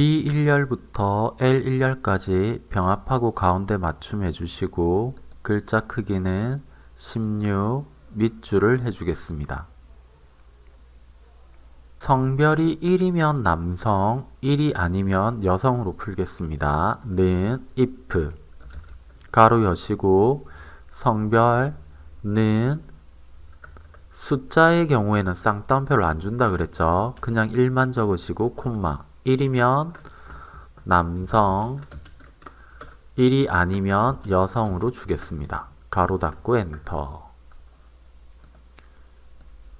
B1열부터 L1열까지 병합하고 가운데 맞춤 해 주시고 글자 크기는 16 밑줄을 해주겠습니다. 성별이 1이면 남성, 1이 아니면 여성으로 풀겠습니다. 는 if 가로 여시고 성별 는 숫자의 경우에는 쌍따옴표를 안 준다 그랬죠. 그냥 1만 적으시고 콤마 1이면 남성 1이 아니면 여성으로 주겠습니다. 가로 닫고 엔터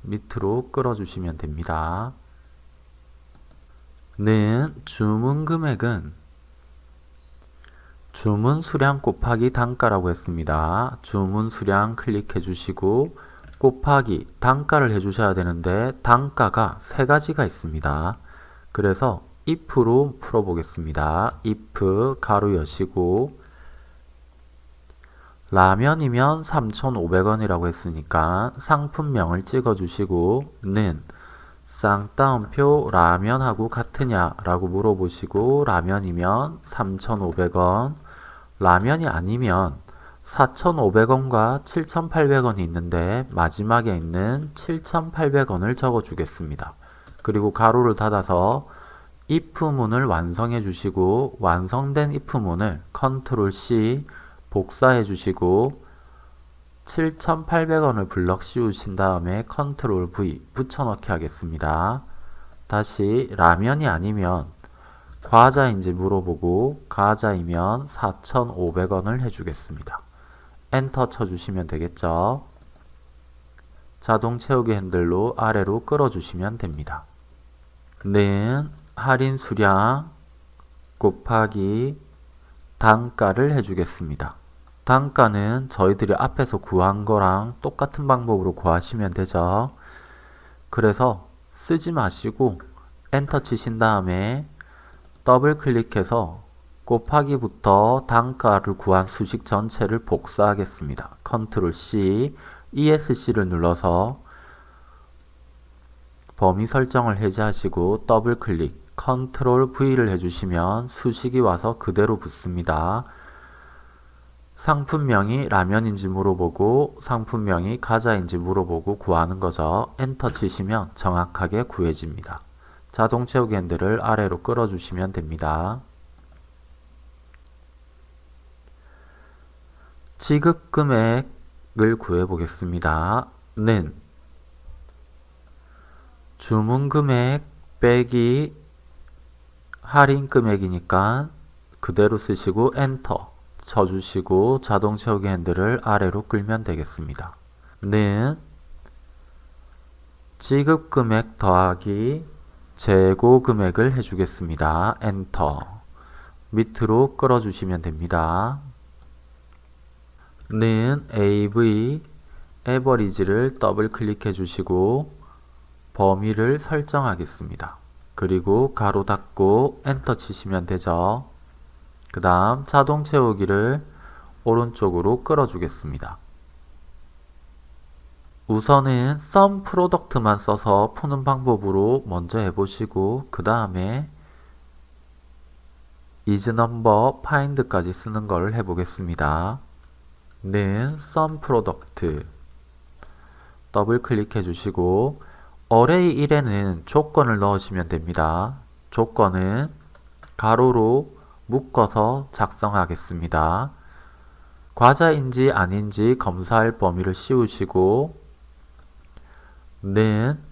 밑으로 끌어주시면 됩니다. 는 주문 금액은 주문 수량 곱하기 단가라고 했습니다. 주문 수량 클릭해 주시고 곱하기 단가를 해주셔야 되는데 단가가 세 가지가 있습니다. 그래서 if로 풀어보겠습니다. if 가로 여시고 라면이면 3,500원이라고 했으니까 상품명을 찍어주시고 는 쌍따옴표 라면하고 같으냐 라고 물어보시고 라면이면 3,500원 라면이 아니면 4,500원과 7,800원이 있는데 마지막에 있는 7,800원을 적어 주겠습니다. 그리고 가로를 닫아서 if문을 완성해 주시고 완성된 if문을 컨트롤 C 복사해 주시고 7,800원을 블럭 씌우신 다음에 컨트롤 V 붙여넣기 하겠습니다. 다시 라면이 아니면 과자인지 물어보고 과자이면 4,500원을 해주겠습니다. 엔터 쳐주시면 되겠죠. 자동 채우기 핸들로 아래로 끌어주시면 됩니다. 는 할인 수량 곱하기 단가를 해주겠습니다. 단가는 저희들이 앞에서 구한 거랑 똑같은 방법으로 구하시면 되죠. 그래서 쓰지 마시고 엔터 치신 다음에 더블 클릭해서 곱하기부터 단가를 구한 수식 전체를 복사하겠습니다. 컨트롤 C, ESC를 눌러서 범위 설정을 해제하시고 더블 클릭, 컨트롤 V를 해주시면 수식이 와서 그대로 붙습니다. 상품명이 라면인지 물어보고 상품명이 과자인지 물어보고 구하는 거죠. 엔터 치시면 정확하게 구해집니다. 자동 채우기 핸들을 아래로 끌어주시면 됩니다. 지급 금액을 구해 보겠습니다. 는 주문 금액 빼기 할인 금액이니까 그대로 쓰시고 엔터 쳐주시고 자동 채우기 핸들을 아래로 끌면 되겠습니다. 는 지급 금액 더하기 재고 금액을 해주겠습니다. 엔터 밑으로 끌어주시면 됩니다. 는 AV average를 더블 클릭해 주시고 범위를 설정하겠습니다. 그리고 가로 닫고 엔터 치시면 되죠. 그 다음 자동 채우기를 오른쪽으로 끌어주겠습니다. 우선은 sum product만 써서 푸는 방법으로 먼저 해보시고 그 다음에 isnumber find까지 쓰는 걸 해보겠습니다. 는 sum product 더블 클릭해 주시고 array 1에는 조건을 넣으시면 됩니다. 조건은 가로로 묶어서 작성하겠습니다. 과자인지 아닌지 검사할 범위를 씌우시고 는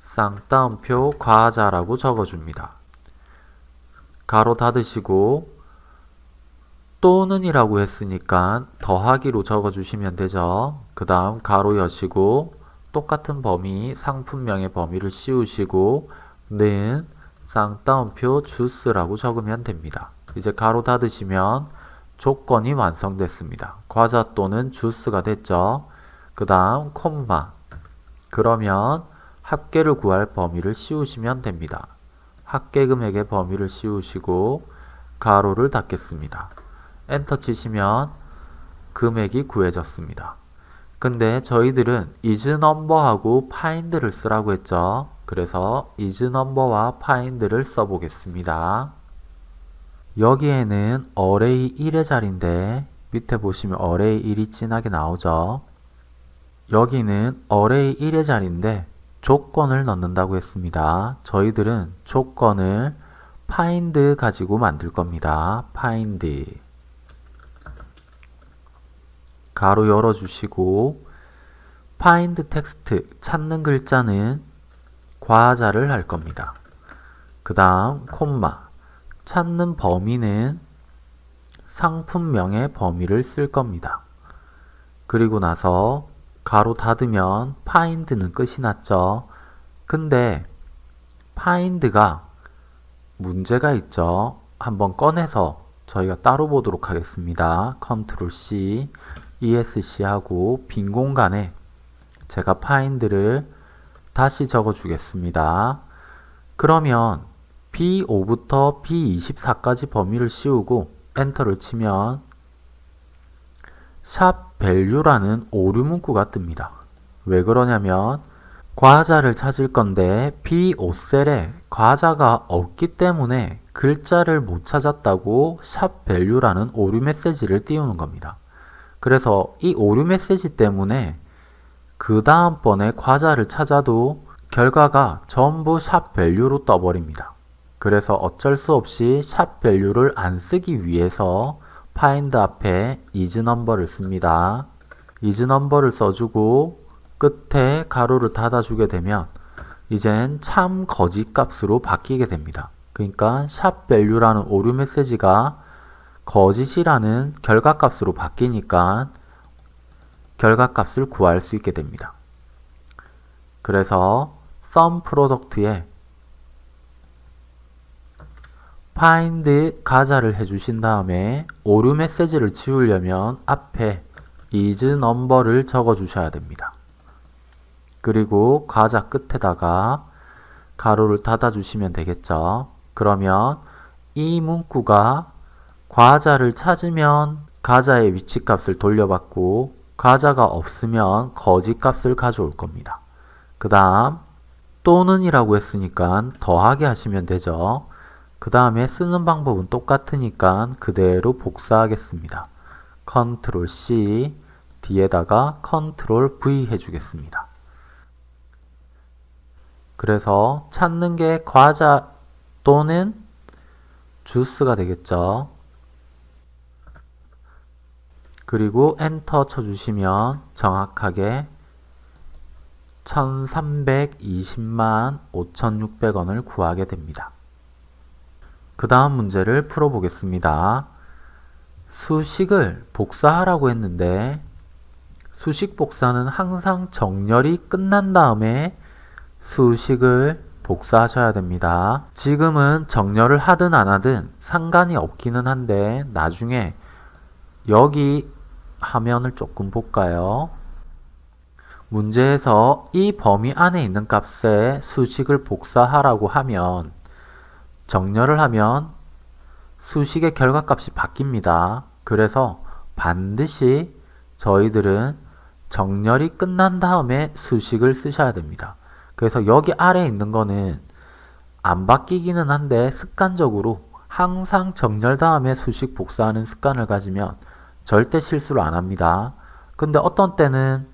쌍따옴표 과자라고 적어줍니다. 가로 닫으시고 또는 이라고 했으니까 더하기로 적어주시면 되죠. 그 다음 가로 여시고 똑같은 범위 상품명의 범위를 씌우시고 는 쌍따옴표 주스라고 적으면 됩니다. 이제 가로 닫으시면 조건이 완성됐습니다. 과자 또는 주스가 됐죠. 그 다음 콤마 그러면 합계를 구할 범위를 씌우시면 됩니다. 합계 금액의 범위를 씌우시고 가로를 닫겠습니다. 엔터 치시면 금액이 구해졌습니다. 근데 저희들은 isNumber하고 find를 쓰라고 했죠. 그래서 isNumber와 find를 써보겠습니다. 여기에는 array 1의 자리인데 밑에 보시면 array 1이 진하게 나오죠. 여기는 array 1의 자리인데 조건을 넣는다고 했습니다. 저희들은 조건을 find 가지고 만들 겁니다. find 가로 열어주시고 find text 찾는 글자는 과자를 할 겁니다. 그 다음 콤마 찾는 범위는 상품명의 범위를 쓸 겁니다. 그리고 나서 가로 닫으면 find는 끝이 났죠. 근데 find가 문제가 있죠. 한번 꺼내서 저희가 따로 보도록 하겠습니다. 컨트롤 C, ESC 하고 빈 공간에 제가 find를 다시 적어 주겠습니다. 그러면 B5부터 B24까지 범위를 씌우고 엔터를 치면 샵 value라는 오류 문구가 뜹니다. 왜 그러냐면 과자를 찾을 건데 B5셀에 과자가 없기 때문에 글자를 못 찾았다고 샵 value라는 오류 메시지를 띄우는 겁니다. 그래서 이 오류 메시지 때문에 그 다음번에 과자를 찾아도 결과가 전부 샵 value로 떠버립니다. 그래서 어쩔 수 없이 샵 value를 안 쓰기 위해서 find 앞에 isNumber를 씁니다. isNumber를 써주고 끝에 가로를 닫아주게 되면 이젠 참 거짓 값으로 바뀌게 됩니다. 그러니까 샵 value라는 오류 메시지가 거짓이라는 결과값으로 바뀌니까 결과값을 구할 수 있게 됩니다. 그래서 sum product에 find 가자를 해주신 다음에 오류 메시지를 지우려면 앞에 is number를 적어 주셔야 됩니다. 그리고 과자 끝에다가 가로를 닫아 주시면 되겠죠. 그러면 이 문구가 과자를 찾으면 과자의 위치값을 돌려받고 과자가 없으면 거짓값을 가져올 겁니다. 그 다음 또는 이라고 했으니까 더하게 하시면 되죠. 그 다음에 쓰는 방법은 똑같으니까 그대로 복사하겠습니다. 컨트롤 C 뒤에다가 컨트롤 V 해주겠습니다. 그래서 찾는 게 과자 또는 주스가 되겠죠. 그리고 엔터 쳐주시면 정확하게 1320만 5600원을 구하게 됩니다. 그 다음 문제를 풀어보겠습니다. 수식을 복사하라고 했는데 수식 복사는 항상 정렬이 끝난 다음에 수식을 복사하셔야 됩니다. 지금은 정렬을 하든 안 하든 상관이 없기는 한데 나중에 여기 화면을 조금 볼까요? 문제에서 이 범위 안에 있는 값에 수식을 복사하라고 하면 정렬을 하면 수식의 결과값이 바뀝니다. 그래서 반드시 저희들은 정렬이 끝난 다음에 수식을 쓰셔야 됩니다. 그래서 여기 아래에 있는 거는 안 바뀌기는 한데 습관적으로 항상 정렬 다음에 수식 복사하는 습관을 가지면 절대 실수를 안 합니다. 근데 어떤 때는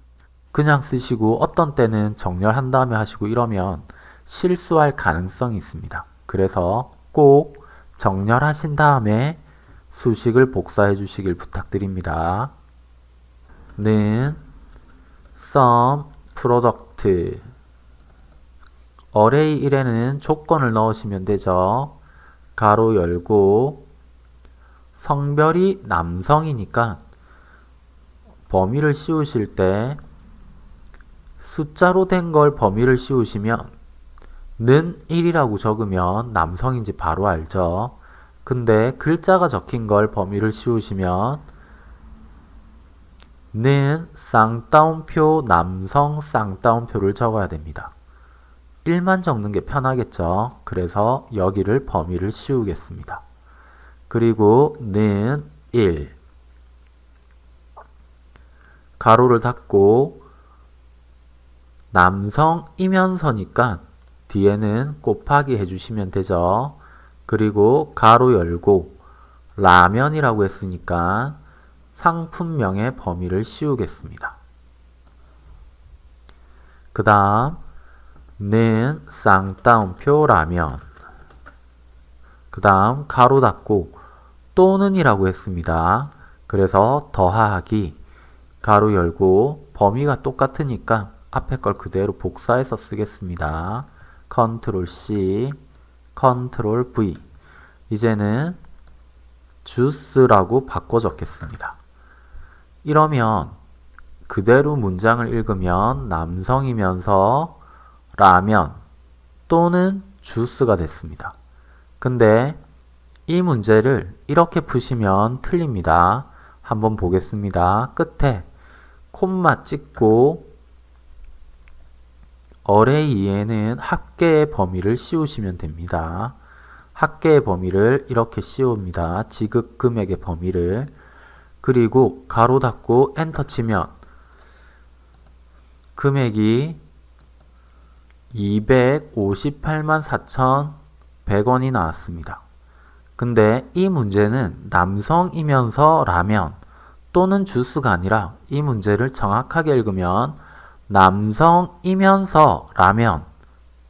그냥 쓰시고 어떤 때는 정렬한 다음에 하시고 이러면 실수할 가능성이 있습니다. 그래서 꼭 정렬하신 다음에 수식을 복사해 주시길 부탁드립니다. 는 sum product array 1에는 조건을 넣으시면 되죠. 가로 열고 성별이 남성이니까 범위를 씌우실 때 숫자로 된 걸 범위를 씌우시면 는 1이라고 적으면 남성인지 바로 알죠. 근데 글자가 적힌 걸 범위를 씌우시면 는 쌍따옴표 남성 쌍따옴표를 적어야 됩니다. 1만 적는 게 편하겠죠. 그래서 여기를 범위를 씌우겠습니다. 그리고 는 1. 가로를 닫고 남성이면서니까 뒤에는 곱하기 해주시면 되죠. 그리고 가로 열고 라면이라고 했으니까 상품명의 범위를 씌우겠습니다. 그 다음 는 쌍따옴표 라면 그 다음 가로 닫고 또는 이라고 했습니다. 그래서 더하기 가로 열고 범위가 똑같으니까 앞에 걸 그대로 복사해서 쓰겠습니다. 컨트롤 C, 컨트롤 V 이제는 주스라고 바꿔 적겠습니다. 이러면 그대로 문장을 읽으면 남성이면서 라면 또는 주스가 됐습니다. 근데 이 문제를 이렇게 푸시면 틀립니다. 한번 보겠습니다. 끝에 콤마 찍고 어레 이에는 합계의 범위를 씌우시면 됩니다. 합계의 범위를 이렇게 씌웁니다. 지급 금액의 범위를 그리고 가로 닫고 엔터 치면 금액이 258만 4,100원이 나왔습니다. 근데 이 문제는 남성이면서 라면 또는 주스가 아니라 이 문제를 정확하게 읽으면 남성이면서 라면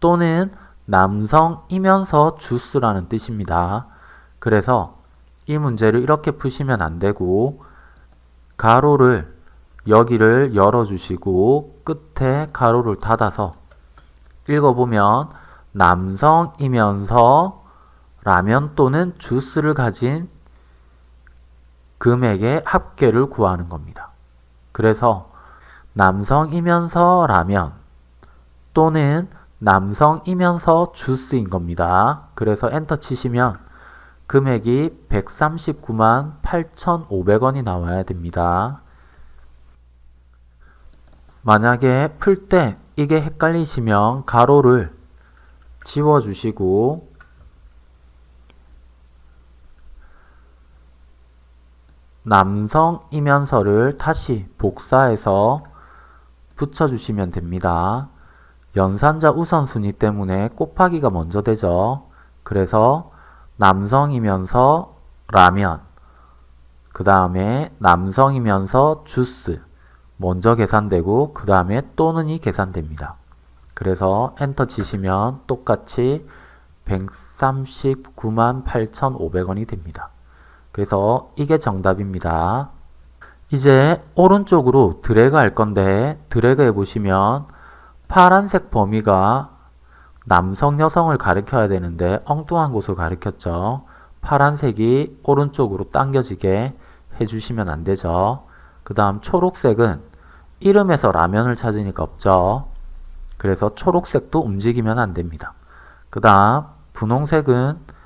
또는 남성이면서 주스라는 뜻입니다. 그래서 이 문제를 이렇게 푸시면 안 되고 가로를 여기를 열어주시고 끝에 가로를 닫아서 읽어보면 남성이면서 라면 또는 주스를 가진 금액의 합계를 구하는 겁니다. 그래서 남성이면서 라면 또는 남성이면서 주스인 겁니다. 그래서 엔터 치시면 금액이 139만 8,500원이 나와야 됩니다. 만약에 풀 때 이게 헷갈리시면 가로를 지워주시고 남성이면서를 다시 복사해서 붙여주시면 됩니다. 연산자 우선순위 때문에 곱하기가 먼저 되죠. 그래서 남성이면서 라면 그 다음에 남성이면서 주스 먼저 계산되고 그 다음에 또는이 계산됩니다. 그래서 엔터 치시면 똑같이 139만 8,500원이 됩니다. 그래서 이게 정답입니다. 이제 오른쪽으로 드래그 할 건데 드래그 해보시면 파란색 범위가 남성, 여성을 가리켜야 되는데 엉뚱한 곳을 가리켰죠. 파란색이 오른쪽으로 당겨지게 해주시면 안 되죠. 그 다음 초록색은 이름에서 라면을 찾으니까 없죠. 그래서 초록색도 움직이면 안 됩니다. 그 다음 분홍색은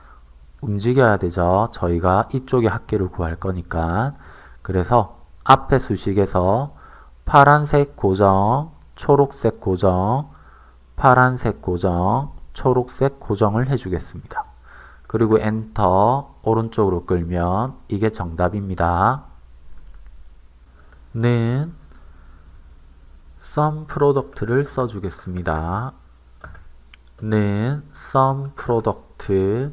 움직여야 되죠. 저희가 이쪽에 합계를 구할 거니까. 그래서 앞에 수식에서 파란색 고정, 초록색 고정, 파란색 고정, 초록색 고정을 해주겠습니다. 그리고 엔터 오른쪽으로 끌면 이게 정답입니다. 는 sum product를 써주겠습니다. 는 sum product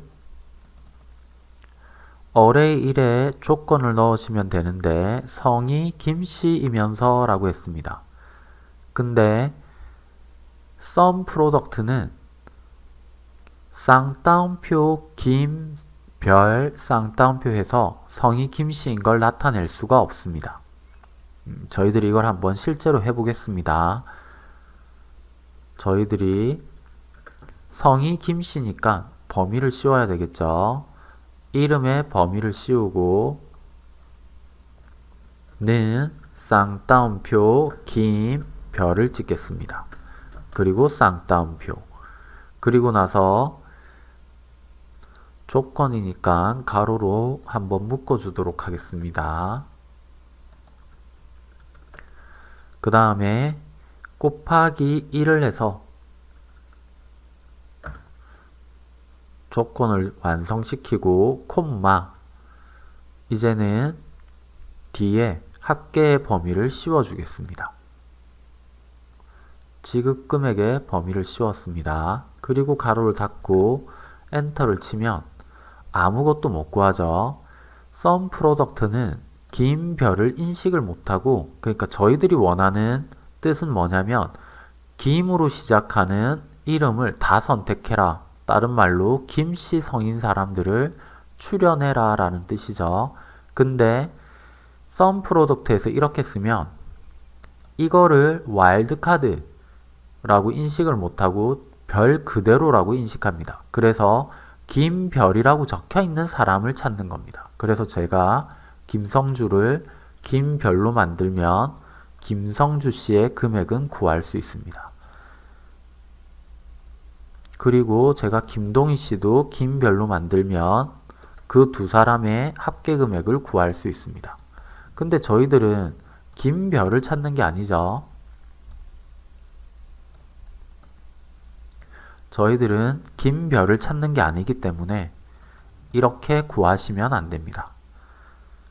어레이 1에 조건을 넣으시면 되는데 성이 김씨이면서 라고 했습니다. 근데 sum product는 쌍따옴표 김, 별, 쌍따옴표해서 성이 김씨인 걸 나타낼 수가 없습니다. 음, 저희들이 이걸 한번 실제로 해보겠습니다. 저희들이 성이 김씨니까 범위를 씌워야 되겠죠. 이름에 범위를 씌우고 는 쌍따옴표 김 별을 찍겠습니다. 그리고 쌍따옴표 그리고 나서 조건이니까 가로로 한번 묶어주도록 하겠습니다. 그 다음에 곱하기 1을 해서 조건을 완성시키고 콤마 이제는 뒤에 합계의 범위를 씌워 주겠습니다. 지급금액의 범위를 씌웠습니다. 그리고 가로를 닫고 엔터를 치면 아무것도 못 구하죠. SUMPRODUCT는 김 별을 인식을 못하고 그러니까 저희들이 원하는 뜻은 뭐냐면 김으로 시작하는 이름을 다 선택해라. 다른 말로 김씨 성인 사람들을 출력해라 라는 뜻이죠. 근데 SUMPRODUCT에서 이렇게 쓰면 이거를 와일드카드 라고 인식을 못하고 별 그대로라고 인식합니다. 그래서 김별이라고 적혀 있는 사람을 찾는 겁니다. 그래서 제가 김성주를 김별로 만들면 김성주 씨의 금액은 구할 수 있습니다. 그리고 제가 김동희 씨도 김별로 만들면 그 두 사람의 합계 금액을 구할 수 있습니다. 근데 저희들은 김별을 찾는 게 아니죠. 저희들은 김별을 찾는 게 아니기 때문에 이렇게 구하시면 안 됩니다.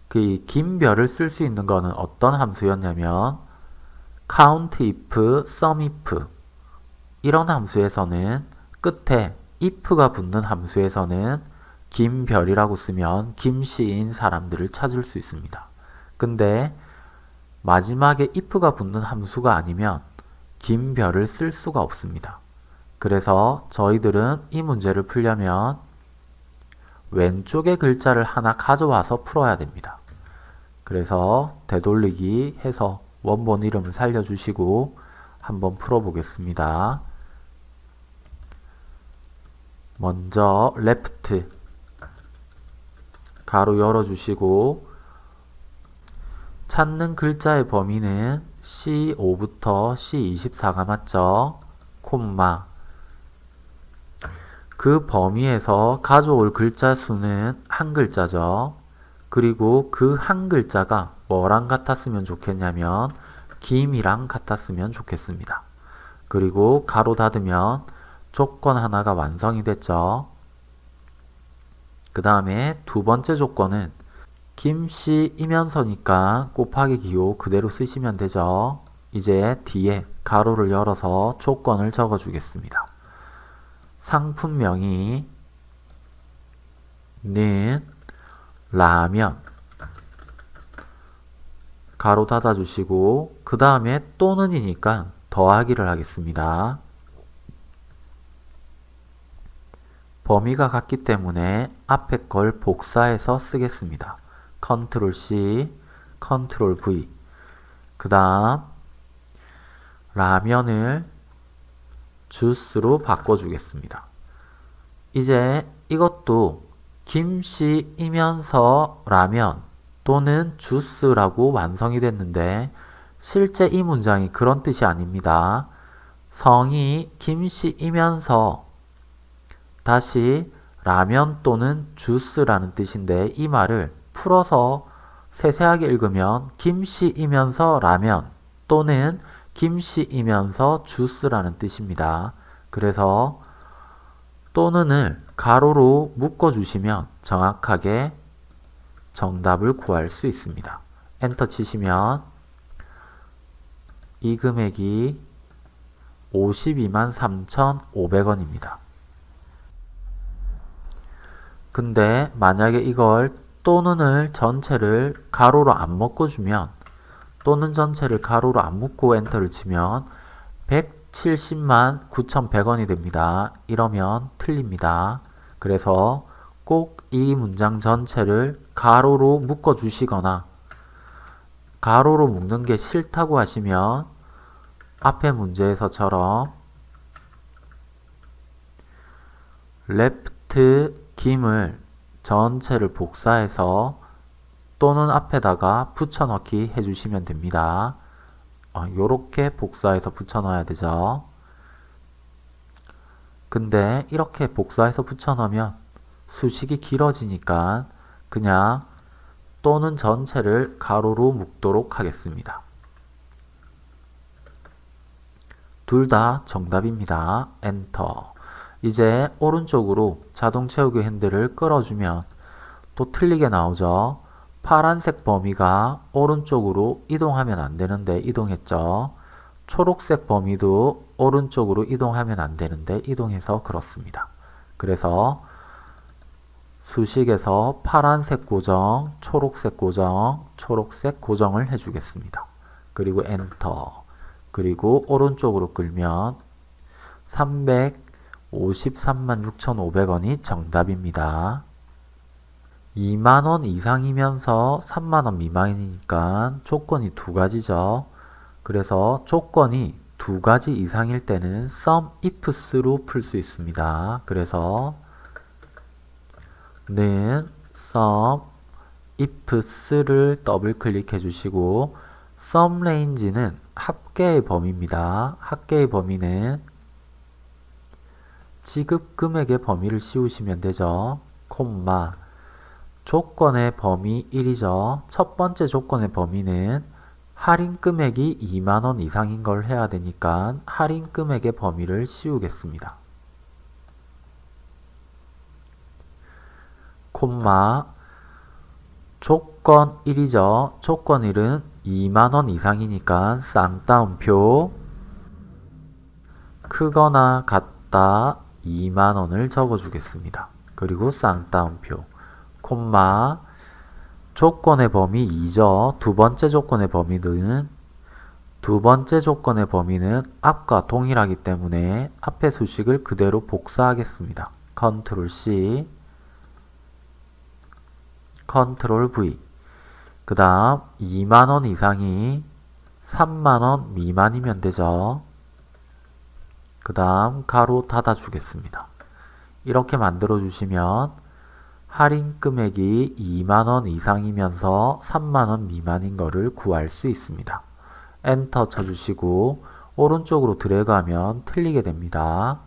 그 김별을 쓸 수 있는 거는 어떤 함수였냐면 count if, sum if 이런 함수에서는 끝에 if가 붙는 함수에서는 김별이라고 쓰면 김씨인 사람들을 찾을 수 있습니다. 근데 마지막에 if가 붙는 함수가 아니면 김별을 쓸 수가 없습니다. 그래서 저희들은 이 문제를 풀려면 왼쪽의 글자를 하나 가져와서 풀어야 됩니다. 그래서 되돌리기 해서 원본 이름을 살려주시고 한번 풀어보겠습니다. 먼저 left 가로 열어주시고 찾는 글자의 범위는 C5부터 C24가 맞죠? 콤마 그 범위에서 가져올 글자 수는 한 글자죠. 그리고 그 한 글자가 뭐랑 같았으면 좋겠냐면 김이랑 같았으면 좋겠습니다. 그리고 가로 닫으면 조건 하나가 완성이 됐죠. 그 다음에 두 번째 조건은 김씨 이면서니까 곱하기 기호 그대로 쓰시면 되죠. 이제 뒤에 가로를 열어서 조건을 적어 주겠습니다. 상품명이 는 라면 가로 닫아 주시고 그 다음에 또는이니까 더하기를 하겠습니다. 범위가 같기 때문에 앞에 걸 복사해서 쓰겠습니다. 컨트롤 C, 컨트롤 V 그 다음 라면을 주스로 바꿔주겠습니다. 이제 이것도 김씨이면서 라면 또는 주스라고 완성이 됐는데 실제 이 문장이 그런 뜻이 아닙니다. 성이 김씨이면서 다시 라면 또는 주스라는 뜻인데 이 말을 풀어서 세세하게 읽으면 김씨이면서 라면 또는 김씨이면서 주스라는 뜻입니다. 그래서 또는을 가로로 묶어주시면 정확하게 정답을 구할 수 있습니다. 엔터 치시면 이 금액이 52만 3,500원입니다. 근데 만약에 이걸 또는을 전체를 가로로 안 묶어주면 또는 전체를 가로로 안 묶고 엔터를 치면 170만 9,100원이 됩니다. 이러면 틀립니다. 그래서 꼭 이 문장 전체를 가로로 묶어 주시거나 가로로 묶는 게 싫다고 하시면 앞에 문제에서처럼 left 김을 전체를 복사해서 또는 앞에다가 붙여넣기 해주시면 됩니다. 이렇게 어, 복사해서 붙여넣어야 되죠. 근데 이렇게 복사해서 붙여넣으면 수식이 길어지니까 그냥 또는 전체를 가로로 묶도록 하겠습니다. 둘 다 정답입니다. 엔터. 이제 오른쪽으로 자동 채우기 핸들을 끌어주면 또 틀리게 나오죠. 파란색 범위가 오른쪽으로 이동하면 안 되는데 이동했죠. 초록색 범위도 오른쪽으로 이동하면 안 되는데 이동해서 그렇습니다. 그래서 수식에서 파란색 고정, 초록색 고정, 초록색 고정을 해주겠습니다. 그리고 엔터. 그리고 오른쪽으로 끌면 353만 6,500원이 정답입니다. 2만원 이상이면서 3만원 미만이니까 조건이 두 가지죠. 그래서 조건이 두 가지 이상일 때는 sum ifs로 풀 수 있습니다. 그래서 는 sum ifs를 더블 클릭해 주시고 sum range는 합계의 범위입니다. 합계의 범위는 지급 금액의 범위를 씌우시면 되죠. 콤마 조건의 범위 1이죠. 첫 번째 조건의 범위는 할인 금액이 2만원 이상인 걸 해야 되니까 할인 금액의 범위를 씌우겠습니다. 콤마 조건 1이죠. 조건 1은 2만원 이상이니까 쌍따옴표 크거나 같다 2만원을 적어주겠습니다. 그리고 쌍따옴표 콤마 조건의 범위 2죠. 두 번째 조건의 범위는 두 번째 조건의 범위는 앞과 동일하기 때문에 앞의 수식을 그대로 복사하겠습니다. 컨트롤 C 컨트롤 V 그 다음 2만원 이상이 3만원 미만이면 되죠. 그 다음 괄호 닫아 주겠습니다. 이렇게 만들어 주시면 할인 금액이 2만원 이상이면서 3만원 미만인 것을 구할 수 있습니다. 엔터 쳐주시고 오른쪽으로 드래그하면 틀리게 됩니다.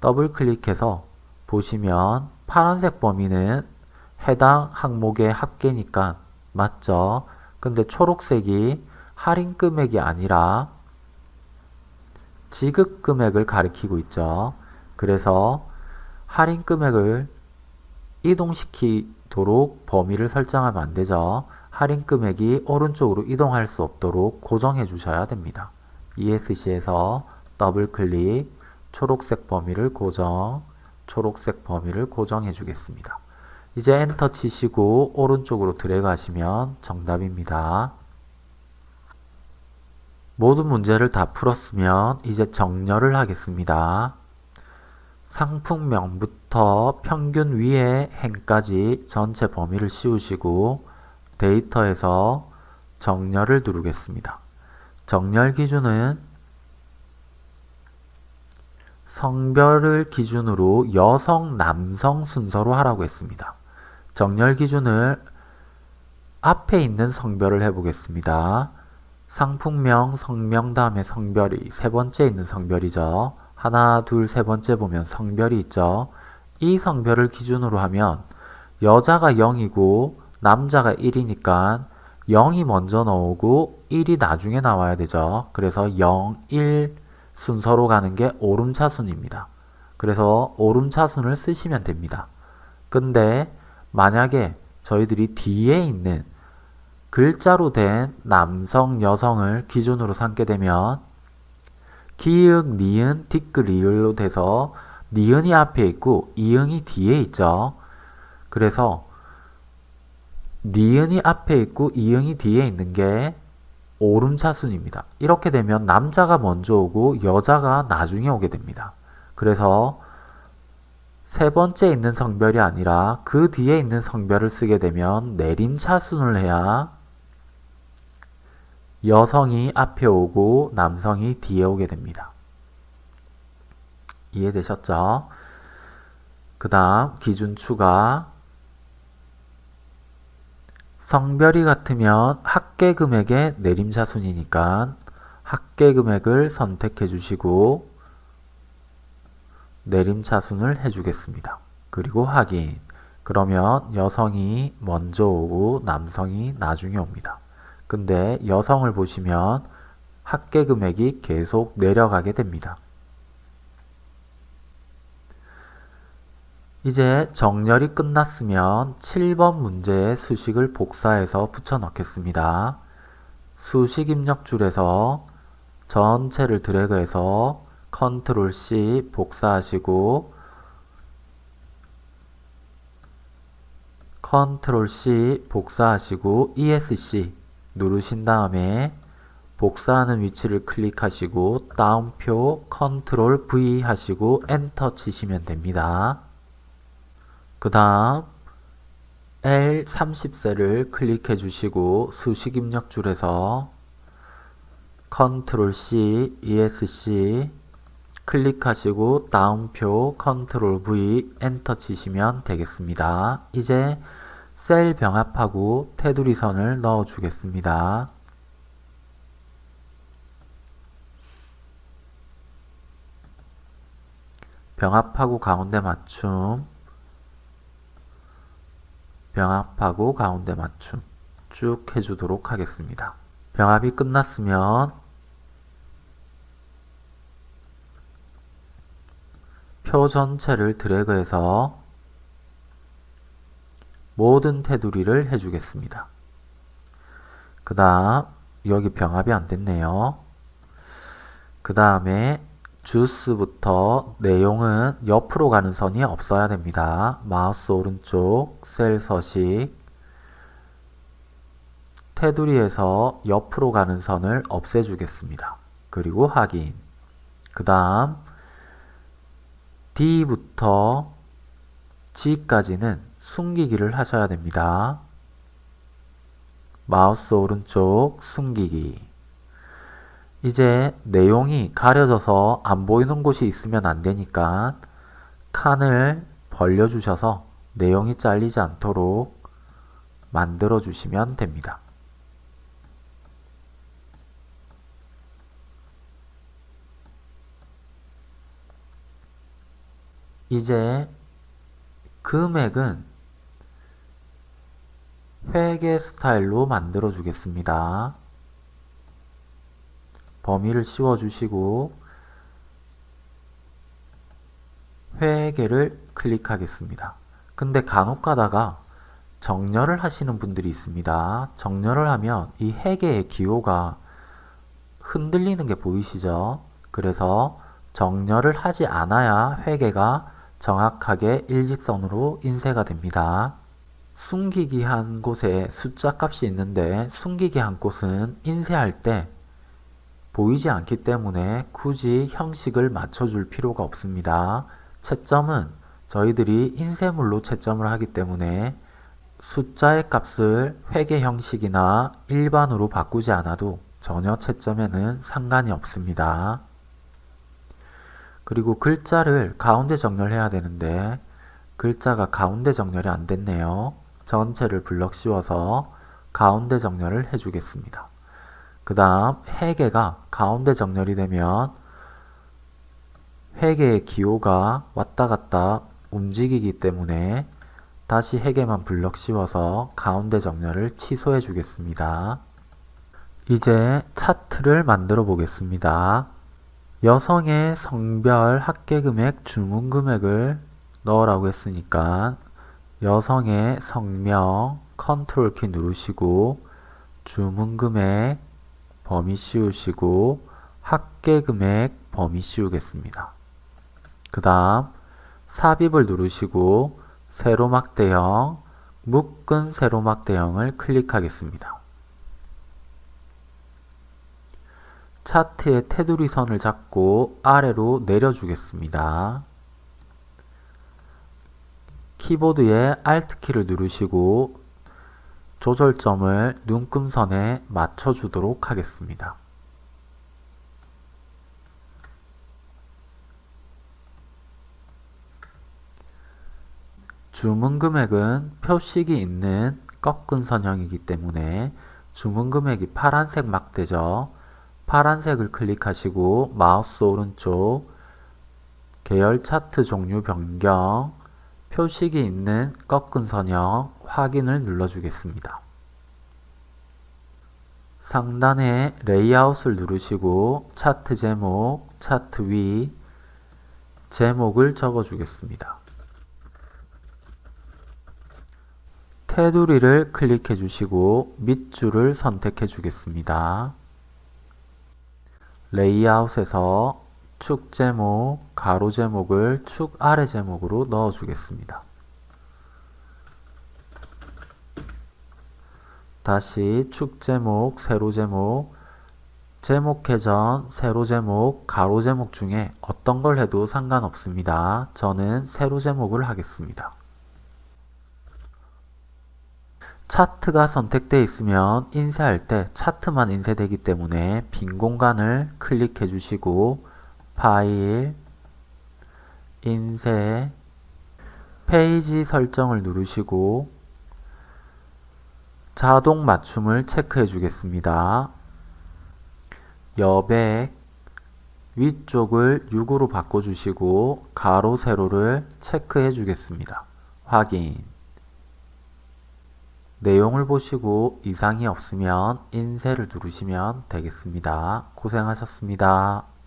더블 클릭해서 보시면 파란색 범위는 해당 항목의 합계니까 맞죠? 근데 초록색이 할인 금액이 아니라 지급 금액을 가리키고 있죠. 그래서 할인 금액을 이동시키도록 범위를 설정하면 안 되죠. 할인 금액이 오른쪽으로 이동할 수 없도록 고정해 주셔야 됩니다. ESC에서 더블 클릭 초록색 범위를 고정 초록색 범위를 고정해 주겠습니다. 이제 엔터 치시고 오른쪽으로 드래그 하시면 정답입니다. 모든 문제를 다 풀었으면 이제 정렬을 하겠습니다. 상품명부터 평균 위에 행까지 전체 범위를 씌우시고 데이터에서 정렬을 누르겠습니다. 정렬 기준은 성별을 기준으로 여성, 남성 순서로 하라고 했습니다. 정렬 기준을 앞에 있는 성별을 해보겠습니다. 상품명, 성명 다음에 성별이 세 번째 있는 성별이죠. 하나, 둘, 세 번째 보면 성별이 있죠. 이 성별을 기준으로 하면 여자가 0이고 남자가 1이니까 0이 먼저 나오고 1이 나중에 나와야 되죠. 그래서 0, 1 순서로 가는 게 오름차순입니다. 그래서 오름차순을 쓰시면 됩니다. 근데 만약에 저희들이 뒤에 있는 글자로 된 남성, 여성을 기준으로 삼게 되면 기역, 니은, 티끌, 리을로 돼서 니은이 앞에 있고 이응이 뒤에 있죠. 그래서 니은이 앞에 있고 이응이 뒤에 있는 게 오름차순입니다. 이렇게 되면 남자가 먼저 오고 여자가 나중에 오게 됩니다. 그래서 세 번째 있는 성별이 아니라 그 뒤에 있는 성별을 쓰게 되면 내림차순을 해야 여성이 앞에 오고 남성이 뒤에 오게 됩니다. 이해되셨죠? 그 다음 기준 추가 성별이 같으면 합계 금액의 내림차순이니까 합계 금액을 선택해 주시고 내림차순을 해주겠습니다. 그리고 확인 그러면 여성이 먼저 오고 남성이 나중에 옵니다. 근데 여성을 보시면 합계 금액이 계속 내려가게 됩니다. 이제 정렬이 끝났으면 7번 문제의 수식을 복사해서 붙여 넣겠습니다. 수식 입력줄에서 전체를 드래그해서 컨트롤 C 복사하시고 컨트롤 C 복사하시고 ESC 누르신 다음에 복사하는 위치를 클릭하시고 따옴표 컨트롤 V 하시고 엔터 치시면 됩니다. 그 다음 L30셀을 클릭해 주시고 수식 입력 줄에서 컨트롤 C, ESC 클릭하시고 따옴표 컨트롤 V 엔터 치시면 되겠습니다. 이제 셀 병합하고 테두리 선을 넣어 주겠습니다. 병합하고 가운데 맞춤 병합하고 가운데 맞춤 쭉 해주도록 하겠습니다. 병합이 끝났으면 표 전체를 드래그해서 모든 테두리를 해주겠습니다. 그 다음 여기 병합이 안 됐네요. 그 다음에 주스부터 내용은 옆으로 가는 선이 없어야 됩니다. 마우스 오른쪽 셀 서식 테두리에서 옆으로 가는 선을 없애주겠습니다. 그리고 확인 그 다음 D부터 G까지는 숨기기를 하셔야 됩니다. 마우스 오른쪽 숨기기 이제 내용이 가려져서 안 보이는 곳이 있으면 안 되니까 칸을 벌려 주셔서 내용이 잘리지 않도록 만들어 주시면 됩니다. 이제 금액은 회계 스타일로 만들어 주겠습니다. 범위를 씌워 주시고 회계를 클릭하겠습니다. 근데 간혹 가다가 정렬을 하시는 분들이 있습니다. 정렬을 하면 이 회계의 기호가 흔들리는 게 보이시죠? 그래서 정렬을 하지 않아야 회계가 정확하게 일직선으로 인쇄가 됩니다. 숨기기 한 곳에 숫자 값이 있는데 숨기기 한 곳은 인쇄할 때 보이지 않기 때문에 굳이 형식을 맞춰줄 필요가 없습니다. 채점은 저희들이 인쇄물로 채점을 하기 때문에 숫자의 값을 회계 형식이나 일반으로 바꾸지 않아도 전혀 채점에는 상관이 없습니다. 그리고 글자를 가운데 정렬해야 되는데 글자가 가운데 정렬이 안 됐네요. 전체를 블럭 씌워서 가운데 정렬을 해주겠습니다. 그 다음 회계가 가운데 정렬이 되면 회계의 기호가 왔다 갔다 움직이기 때문에 다시 회계만 블럭 씌워서 가운데 정렬을 취소해 주겠습니다. 이제 차트를 만들어 보겠습니다. 여성의 성별 합계금액 주문금액을 넣으라고 했으니까 여성의 성명 컨트롤 키 누르시고 주문금액 범위 씌우시고 합계금액 범위 씌우겠습니다. 그 다음 삽입을 누르시고 세로막 대형, 묶은 세로막 대형을 클릭하겠습니다. 차트의 테두리 선을 잡고 아래로 내려주겠습니다. 키보드의 Alt키를 누르시고 조절점을 눈금선에 맞춰주도록 하겠습니다. 주문 금액은 표식이 있는 꺾은 선형이기 때문에 주문 금액이 파란색 막대죠. 파란색을 클릭하시고 마우스 오른쪽 계열 차트 종류 변경 표식이 있는 꺾은 선형 확인을 눌러주겠습니다. 상단에 레이아웃을 누르시고 차트 제목, 차트 위, 제목을 적어주겠습니다. 테두리를 클릭해 주시고 밑줄을 선택해 주겠습니다. 레이아웃에서 축 제목, 가로 제목을 축 아래 제목으로 넣어 주겠습니다. 다시 축 제목, 세로 제목, 제목 회전, 세로 제목, 가로 제목 중에 어떤 걸 해도 상관없습니다. 저는 세로 제목을 하겠습니다. 차트가 선택되어 있으면 인쇄할 때 차트만 인쇄되기 때문에 빈 공간을 클릭해 주시고 파일, 인쇄, 페이지 설정을 누르시고 자동 맞춤을 체크해 주겠습니다. 여백 위쪽을 6으로 바꿔주시고 가로 세로를 체크해 주겠습니다. 확인 내용을 보시고 이상이 없으면 인쇄를 누르시면 되겠습니다. 고생하셨습니다.